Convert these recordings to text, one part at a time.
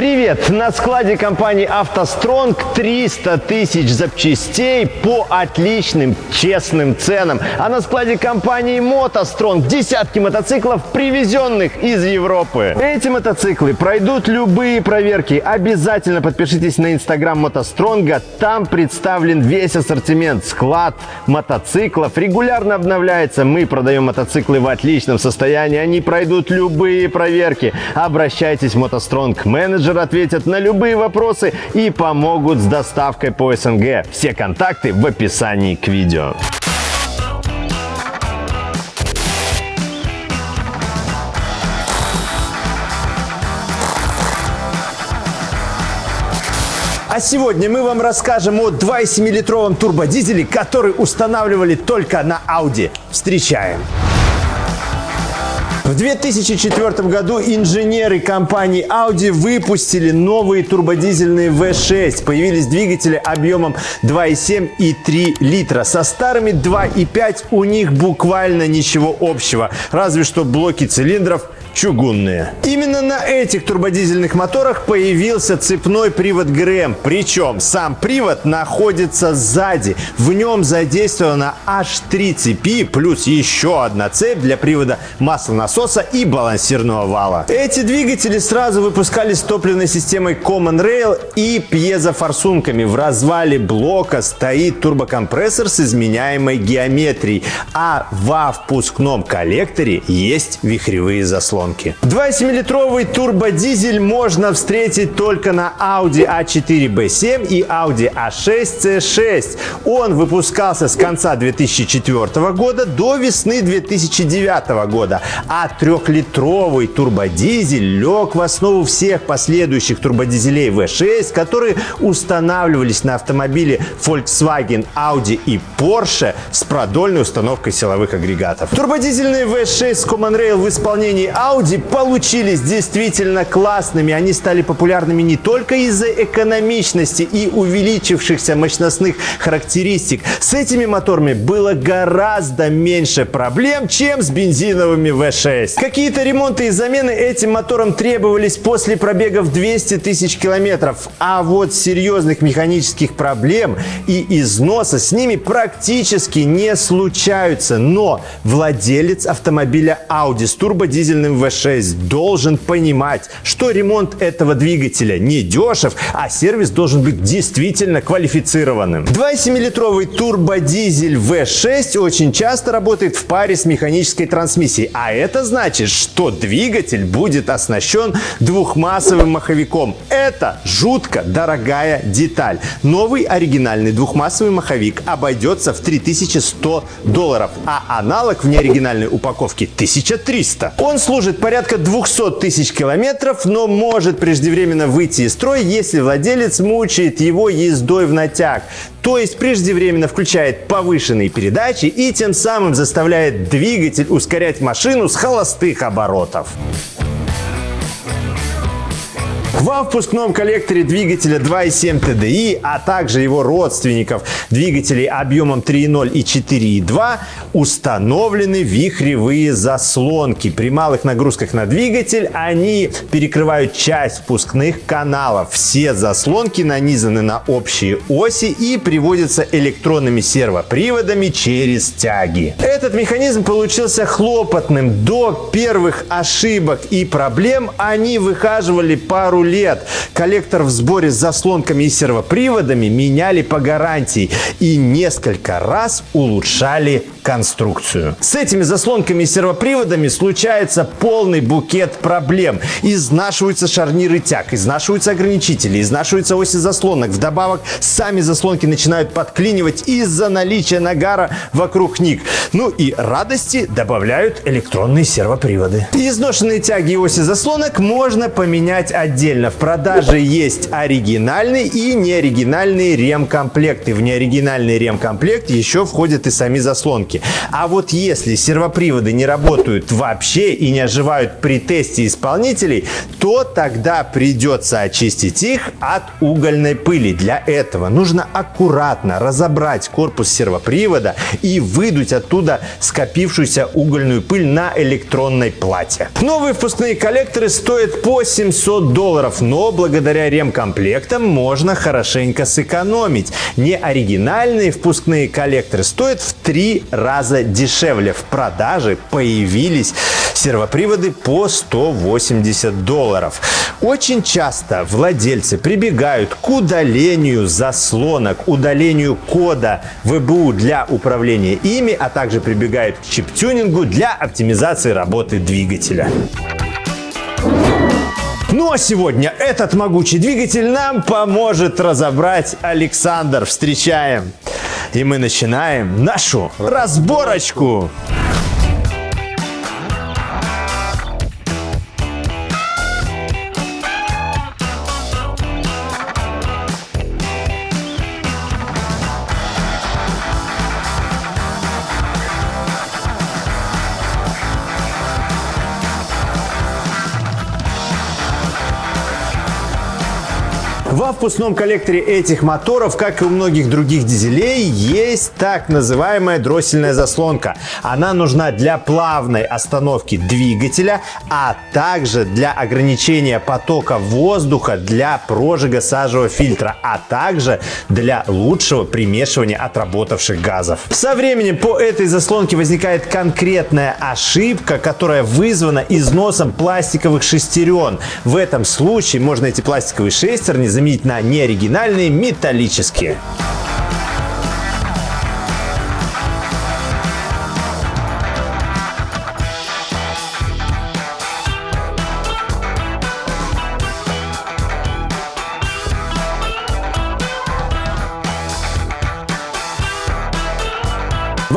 Привет! На складе компании «АвтоСтронг» 300 тысяч запчастей по отличным, честным ценам. А на складе компании «МотоСтронг» десятки мотоциклов, привезенных из Европы. Эти мотоциклы пройдут любые проверки. Обязательно подпишитесь на инстаграм «МотоСтронга». Там представлен весь ассортимент, склад мотоциклов. Регулярно обновляется. Мы продаем мотоциклы в отличном состоянии. Они пройдут любые проверки. Обращайтесь в «МотоСтронг» менеджер менеджер ответят на любые вопросы и помогут с доставкой по СНГ. Все контакты в описании к видео. А сегодня мы вам расскажем о 2,7-литровом турбодизеле, который устанавливали только на Audi. Встречаем! В 2004 году инженеры компании Audi выпустили новые турбодизельные V6. Появились двигатели объемом 2,7 и 3 литра. Со старыми 2,5 у них буквально ничего общего. Разве что блоки цилиндров чугунные. Именно на этих турбодизельных моторах появился цепной привод ГРМ. Причем сам привод находится сзади. В нем задействована аж 3 цепи плюс еще одна цепь для привода маслонасоса и балансирного вала. Эти двигатели сразу выпускались с топливной системой Common Rail и пьезофорсунками. В развале блока стоит турбокомпрессор с изменяемой геометрией, а во впускном коллекторе есть вихревые заслонки заслонки. 2,7-литровый турбодизель можно встретить только на Audi A4 B7 и Audi A6 C6. Он выпускался с конца 2004 года до весны 2009 года, а трехлитровый турбодизель лег в основу всех последующих турбодизелей V6, которые устанавливались на автомобиле Volkswagen, Audi и Porsche с продольной установкой силовых агрегатов. Турбодизельные V6 с Common Rail в исполнении Audi Audi получились действительно классными. Они стали популярными не только из-за экономичности и увеличившихся мощностных характеристик. С этими моторами было гораздо меньше проблем, чем с бензиновыми V6. Какие-то ремонты и замены этим моторам требовались после пробегов 200 тысяч километров. А вот серьезных механических проблем и износа с ними практически не случаются. Но владелец автомобиля Audi с турбодизельным V6 должен понимать, что ремонт этого двигателя не дешев, а сервис должен быть действительно квалифицированным. 2,7-литровый турбодизель V6 очень часто работает в паре с механической трансмиссией, а это значит, что двигатель будет оснащен двухмассовым маховиком. Это жутко дорогая деталь. Новый оригинальный двухмассовый маховик обойдется в 3100 долларов, а аналог в неоригинальной упаковке 1300. Он служит служит порядка 200 тысяч километров, но может преждевременно выйти из строя, если владелец мучает его ездой в натяг. То есть преждевременно включает повышенные передачи и тем самым заставляет двигатель ускорять машину с холостых оборотов. Во впускном коллекторе двигателя 2.7 TDI, а также его родственников двигателей объемом 3.0 и 4.2 установлены вихревые заслонки. При малых нагрузках на двигатель они перекрывают часть впускных каналов. Все заслонки нанизаны на общие оси и приводятся электронными сервоприводами через тяги. Этот механизм получился хлопотным. До первых ошибок и проблем они выхаживали пару лет. Коллектор в сборе с заслонками и сервоприводами меняли по гарантии и несколько раз улучшали конструкцию. С этими заслонками и сервоприводами случается полный букет проблем. Изнашиваются шарниры тяг, изнашиваются ограничители, изнашиваются оси заслонок. Вдобавок, сами заслонки начинают подклинивать из-за наличия нагара вокруг них. Ну и радости добавляют электронные сервоприводы. Изношенные тяги и оси заслонок можно поменять отдельно. В продаже есть оригинальный и неоригинальные ремкомплекты. В неоригинальный ремкомплект еще входят и сами заслонки. А вот если сервоприводы не работают вообще и не оживают при тесте исполнителей, то тогда придется очистить их от угольной пыли. Для этого нужно аккуратно разобрать корпус сервопривода и выдуть оттуда скопившуюся угольную пыль на электронной плате. Новые впускные коллекторы стоят по 700 долларов долларов, но благодаря ремкомплектам можно хорошенько сэкономить. Не оригинальные впускные коллекторы стоят в три раза дешевле. В продаже появились сервоприводы по 180 долларов. Очень часто владельцы прибегают к удалению заслонок, удалению кода ВБУ для управления ими, а также прибегают к чип-тюнингу для оптимизации работы двигателя. Ну а сегодня этот могучий двигатель нам поможет разобрать Александр. Встречаем! И мы начинаем нашу разборочку. Во впускном коллекторе этих моторов, как и у многих других дизелей, есть так называемая дроссельная заслонка. Она нужна для плавной остановки двигателя, а также для ограничения потока воздуха для прожига сажевого фильтра, а также для лучшего примешивания отработавших газов. Со временем по этой заслонке возникает конкретная ошибка, которая вызвана износом пластиковых шестерен. В этом случае можно эти пластиковые шестерни заменить на неоригинальные металлические.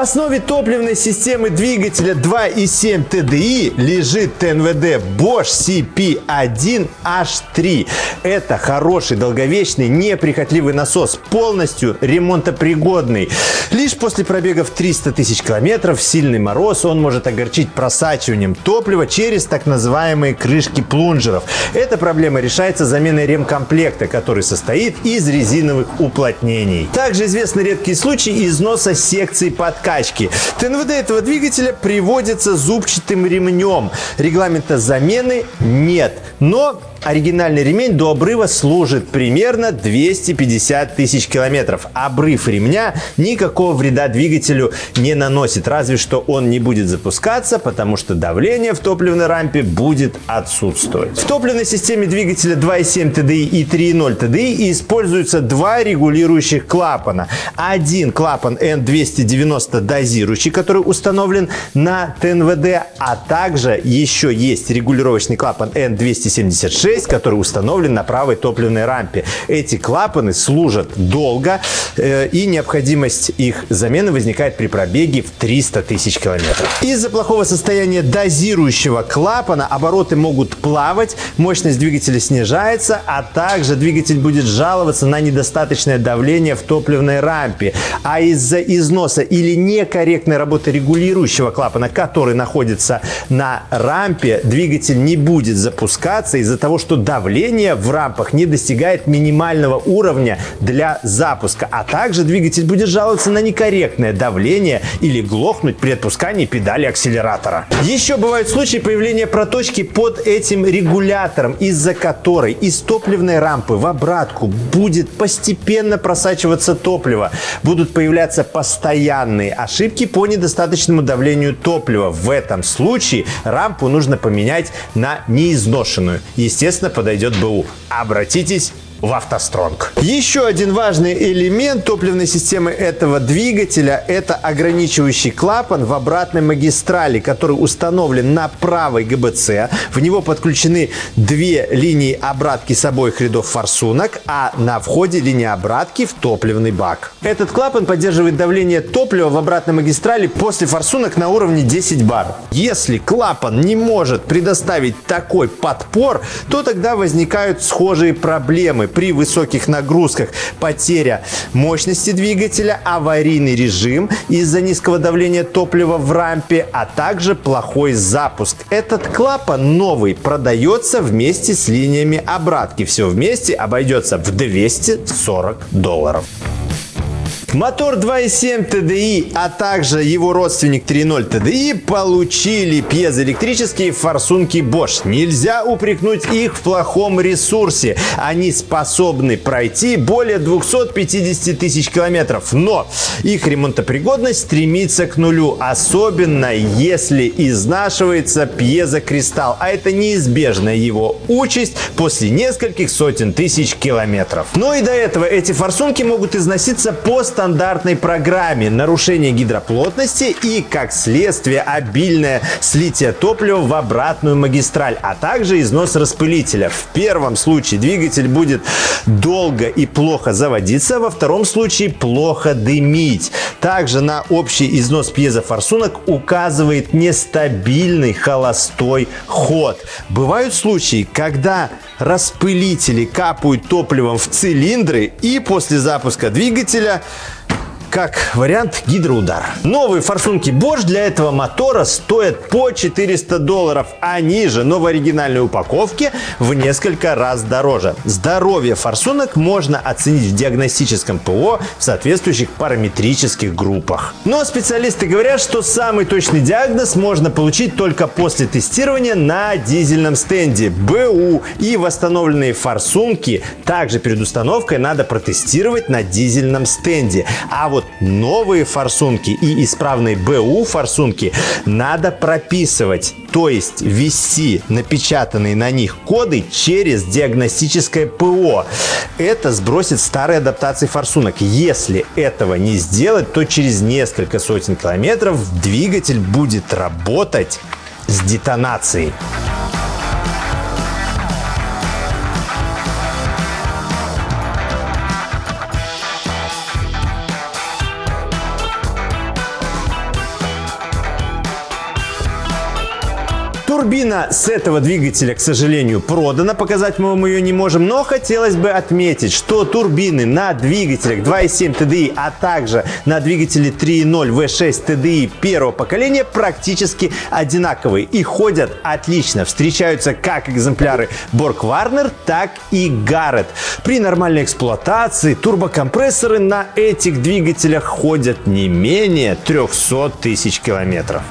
Основе топливной системы двигателя 2.7 TDI лежит ТНВД Bosch CP1H3. Это хороший, долговечный, неприхотливый насос, полностью ремонтопригодный. Лишь после пробегов 300 тысяч километров сильный мороз он может огорчить просачиванием топлива через так называемые крышки плунжеров. Эта проблема решается заменой ремкомплекта, который состоит из резиновых уплотнений. Также известны редкие случаи износа секции под подкачки. ТНВД этого двигателя приводится зубчатым ремнем. Регламента замены нет. Но Оригинальный ремень до обрыва служит примерно 250 тысяч километров. Обрыв ремня никакого вреда двигателю не наносит, разве что он не будет запускаться, потому что давление в топливной рампе будет отсутствовать. В топливной системе двигателя 2.7 TDI и 3.0 TDI используются два регулирующих клапана. Один клапан N290 дозирующий, который установлен на ТНВД, а также еще есть регулировочный клапан N276 6, который установлен на правой топливной рампе. Эти клапаны служат долго, э, и необходимость их замены возникает при пробеге в 300 тысяч километров. Из-за плохого состояния дозирующего клапана обороты могут плавать, мощность двигателя снижается, а также двигатель будет жаловаться на недостаточное давление в топливной рампе. А из-за износа или некорректной работы регулирующего клапана, который находится на рампе, двигатель не будет запускаться из-за того, что давление в рампах не достигает минимального уровня для запуска, а также двигатель будет жаловаться на некорректное давление или глохнуть при отпускании педали акселератора. Еще бывают случаи появления проточки под этим регулятором, из-за которой из топливной рампы в обратку будет постепенно просачиваться топливо. Будут появляться постоянные ошибки по недостаточному давлению топлива. В этом случае рампу нужно поменять на неизношенную. Естественно, подойдет БУ. Обратитесь в автостронг. Еще один важный элемент топливной системы этого двигателя – это ограничивающий клапан в обратной магистрали, который установлен на правой ГБЦ. В него подключены две линии обратки с обоих рядов форсунок, а на входе линия обратки в топливный бак. Этот клапан поддерживает давление топлива в обратной магистрали после форсунок на уровне 10 бар. Если клапан не может предоставить такой подпор, то тогда возникают схожие проблемы при высоких нагрузках потеря мощности двигателя, аварийный режим из-за низкого давления топлива в рампе, а также плохой запуск. Этот клапан новый продается вместе с линиями обратки. Все вместе обойдется в 240 долларов. Мотор 2.7 TDI, а также его родственник 3.0 TDI получили пьезоэлектрические форсунки Bosch. Нельзя упрекнуть их в плохом ресурсе. Они способны пройти более 250 тысяч километров, но их ремонтопригодность стремится к нулю, особенно если изнашивается пьезокристалл, а это неизбежная его участь после нескольких сотен тысяч километров. Но и до этого эти форсунки могут износиться по стандартной программе. Нарушение гидроплотности и, как следствие, обильное слитие топлива в обратную магистраль, а также износ распылителя. В первом случае двигатель будет долго и плохо заводиться, во втором случае плохо дымить. Также на общий износ пьезофорсунок указывает нестабильный холостой ход. Бывают случаи, когда распылители капают топливом в цилиндры и после запуска двигателя как вариант гидроудар. Новые форсунки Bosch для этого мотора стоят по 400 долларов. Они же, но в оригинальной упаковке в несколько раз дороже. Здоровье форсунок можно оценить в диагностическом ПО в соответствующих параметрических группах. Но специалисты говорят, что самый точный диагноз можно получить только после тестирования на дизельном стенде. БУ и восстановленные форсунки также перед установкой надо протестировать на дизельном стенде. А вот вот новые форсунки и исправные БУ форсунки надо прописывать, то есть ввести напечатанные на них коды через диагностическое ПО. Это сбросит старые адаптации форсунок. Если этого не сделать, то через несколько сотен километров двигатель будет работать с детонацией. Турбина с этого двигателя, к сожалению, продана. Показать мы вам ее не можем. Но хотелось бы отметить, что турбины на двигателях 2.7 TDI, а также на двигателе 3.0 V6 TDI первого поколения практически одинаковые и ходят отлично. Встречаются как экземпляры Borg Warner, так и Garrett. При нормальной эксплуатации турбокомпрессоры на этих двигателях ходят не менее 300 тысяч километров.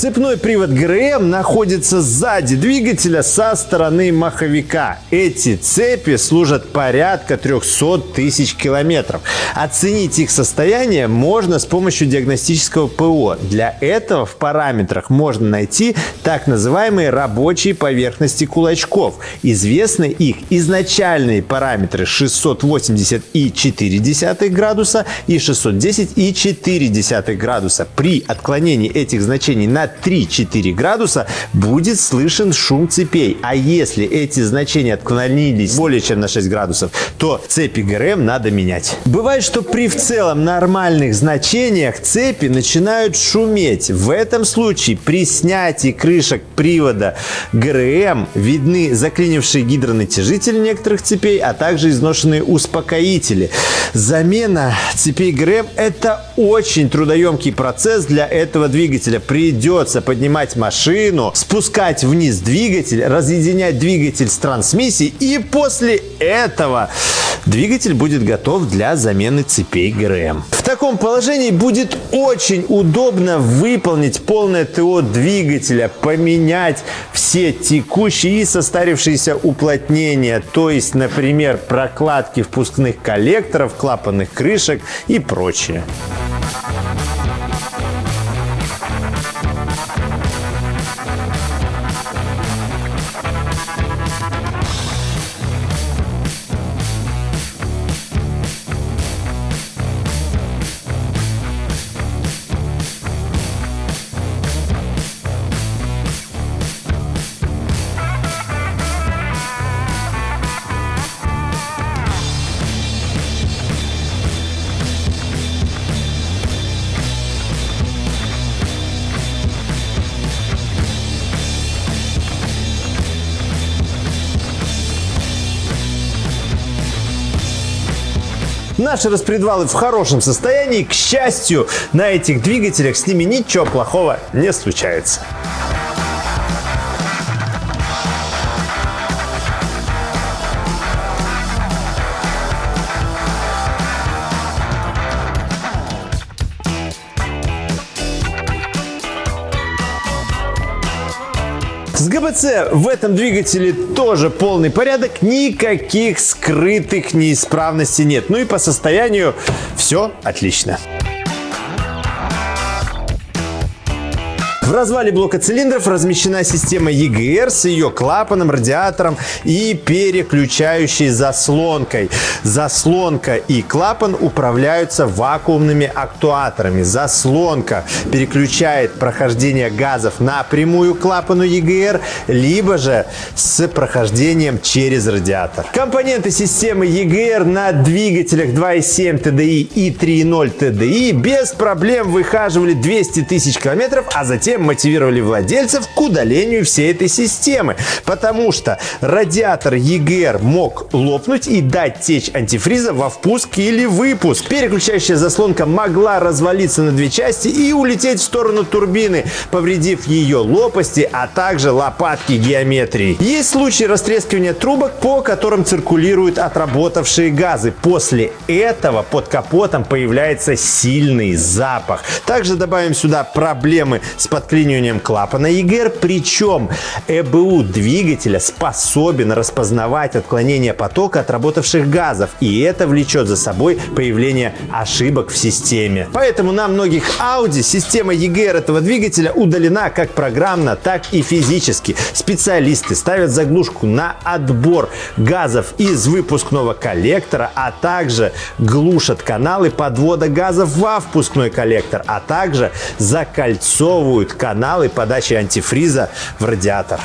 Цепной привод ГРМ находится сзади двигателя со стороны маховика. Эти цепи служат порядка 300 тысяч километров. Оценить их состояние можно с помощью диагностического ПО. Для этого в параметрах можно найти так называемые рабочие поверхности кулачков. Известны их изначальные параметры 680,4 градуса и 610,4 градуса. При отклонении этих значений на 3-4 градуса будет слышен шум цепей. А если эти значения отклонились более чем на 6 градусов, то цепи ГРМ надо менять. Бывает, что при в целом нормальных значениях цепи начинают шуметь. В этом случае при снятии крышек привода ГРМ видны заклинившие гидронатяжители некоторых цепей, а также изношенные успокоители. Замена цепей ГРМ – это очень трудоемкий процесс для этого двигателя. Придется придется поднимать машину, спускать вниз двигатель, разъединять двигатель с трансмиссией и после этого двигатель будет готов для замены цепей ГРМ. В таком положении будет очень удобно выполнить полное ТО двигателя, поменять все текущие и состарившиеся уплотнения, то есть, например, прокладки впускных коллекторов, клапанных крышек и прочее. Наши распредвалы в хорошем состоянии. К счастью, на этих двигателях с ними ничего плохого не случается. С ГБЦ в этом двигателе тоже полный порядок, никаких скрытых неисправностей нет. Ну и по состоянию все отлично. В развале блока цилиндров размещена система EGR с ее клапаном, радиатором и переключающей заслонкой. Заслонка и клапан управляются вакуумными актуаторами. Заслонка переключает прохождение газов напрямую к клапану EGR, либо же с прохождением через радиатор. Компоненты системы EGR на двигателях 2.7 TDI и 3.0 TDI без проблем выхаживали 200 тысяч километров, а затем мотивировали владельцев к удалению всей этой системы, потому что радиатор EGR мог лопнуть и дать течь антифриза во впуск или выпуск. Переключающая заслонка могла развалиться на две части и улететь в сторону турбины, повредив ее лопасти, а также лопатки геометрии. Есть случаи растрескивания трубок, по которым циркулируют отработавшие газы. После этого под капотом появляется сильный запах. Также добавим сюда проблемы с под подклиниванием клапана ЕГР, причем ЭБУ двигателя способен распознавать отклонение потока от работавших газов, и это влечет за собой появление ошибок в системе. Поэтому на многих Audi система ЕГР этого двигателя удалена как программно, так и физически. Специалисты ставят заглушку на отбор газов из выпускного коллектора, а также глушат каналы подвода газов во впускной коллектор, а также закольцовывают каналы подачи антифриза в радиатор.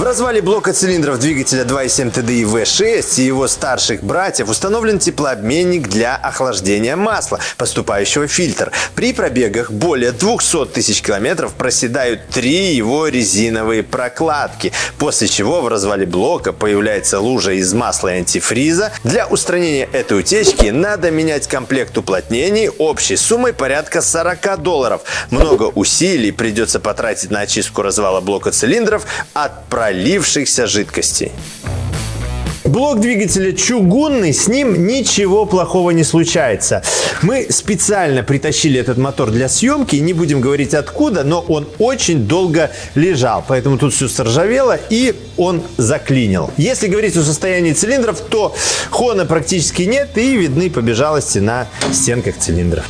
В развале блока цилиндров двигателя 2.7 TDI V6 и его старших братьев установлен теплообменник для охлаждения масла, поступающего в фильтр. При пробегах более 200 тысяч километров проседают три его резиновые прокладки, после чего в развале блока появляется лужа из масла и антифриза. Для устранения этой утечки надо менять комплект уплотнений общей суммой порядка 40 долларов. Много усилий придется потратить на очистку развала блока цилиндров от проекта пролившихся жидкостей. Блок двигателя чугунный, с ним ничего плохого не случается. Мы специально притащили этот мотор для съемки, не будем говорить откуда, но он очень долго лежал, поэтому тут все соржавело и он заклинил. Если говорить о состоянии цилиндров, то хона практически нет и видны побежалости на стенках цилиндров.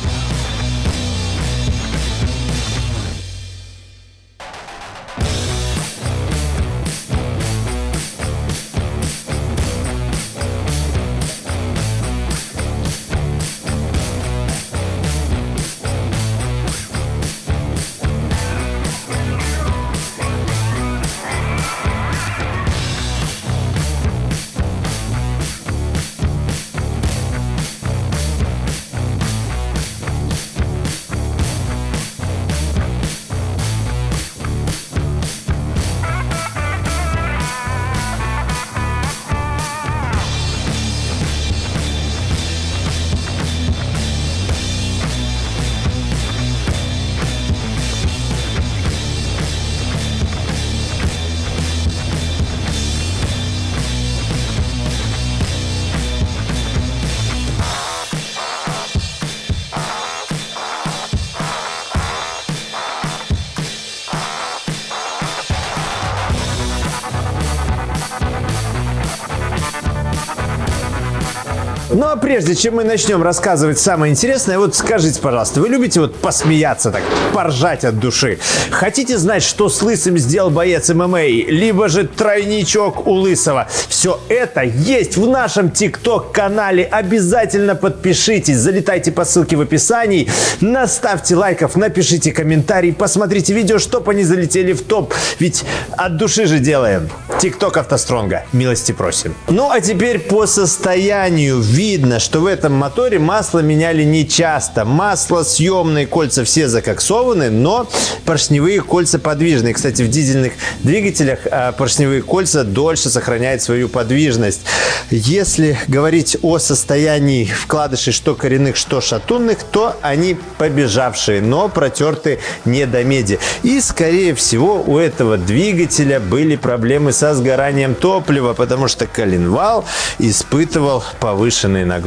Прежде чем мы начнем рассказывать самое интересное, вот скажите, пожалуйста, вы любите вот посмеяться так, поржать от души? Хотите знать, что с Лысым сделал боец ММА, либо же тройничок у Лысого? Все это есть в нашем ТикТок-канале. Обязательно подпишитесь, залетайте по ссылке в описании, наставьте лайков, напишите комментарий, посмотрите видео, чтобы они залетели в топ. Ведь от души же делаем. ТикТок автостронга. Милости просим. Ну а теперь по состоянию видно, что в этом моторе масло меняли не часто. Масло съемные кольца все закоксованы, но поршневые кольца подвижные. Кстати, в дизельных двигателях а, поршневые кольца дольше сохраняют свою подвижность. Если говорить о состоянии вкладышей что коренных, что шатунных, то они побежавшие, но протерты не до меди. И, скорее всего, у этого двигателя были проблемы со сгоранием топлива, потому что коленвал испытывал повышенные нагрузки.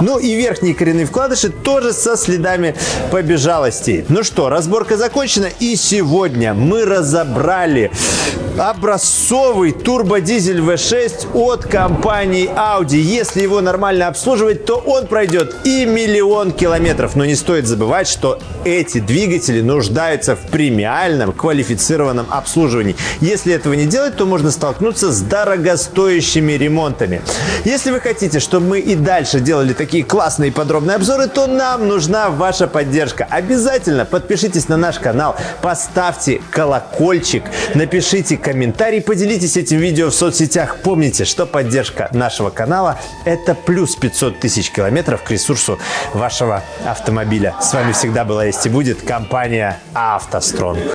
Ну и верхние коренные вкладыши тоже со следами побежалостей. Ну что, разборка закончена. И сегодня мы разобрали образцовый турбодизель V6 от компании Audi. Если его нормально обслуживать, то он пройдет и миллион километров. Но не стоит забывать, что эти двигатели нуждаются в премиальном квалифицированном обслуживании. Если этого не делать, то можно столкнуться с дорогостоящими ремонтами. Если вы хотите, чтобы мы и дальше делали такие классные подробные обзоры, то нам нужна ваша поддержка. Обязательно подпишитесь на наш канал, поставьте колокольчик, напишите комментарий, поделитесь этим видео в соцсетях. Помните, что поддержка нашего канала – это плюс 500 тысяч километров к ресурсу вашего автомобиля. С вами всегда была есть и будет компания «АвтоСтронг».